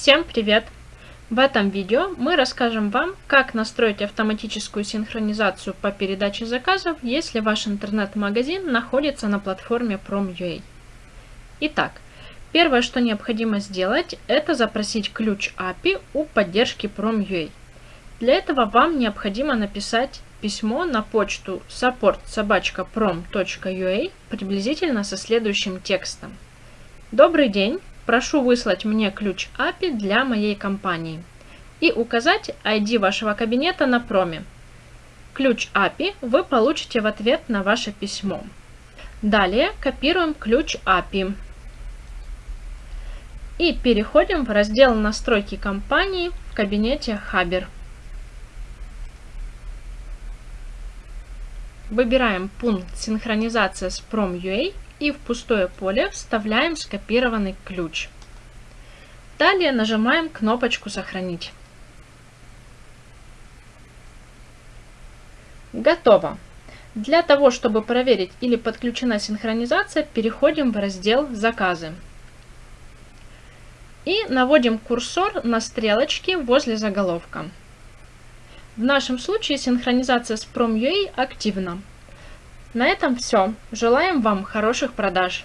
Всем привет! В этом видео мы расскажем вам, как настроить автоматическую синхронизацию по передаче заказов, если ваш интернет-магазин находится на платформе Prom.ua. Итак, первое, что необходимо сделать, это запросить ключ API у поддержки Prom.ua. Для этого вам необходимо написать письмо на почту support.prom.ua приблизительно со следующим текстом. Добрый день! Прошу выслать мне ключ API для моей компании и указать ID вашего кабинета на проме. Ключ API вы получите в ответ на ваше письмо. Далее копируем ключ API и переходим в раздел «Настройки компании» в кабинете Haber. Выбираем пункт «Синхронизация с Prom.ua» и в пустое поле вставляем скопированный ключ. Далее нажимаем кнопочку «Сохранить». Готово. Для того, чтобы проверить или подключена синхронизация, переходим в раздел «Заказы». И наводим курсор на стрелочки возле заголовка. В нашем случае синхронизация с Prom.ua активна. На этом все. Желаем вам хороших продаж!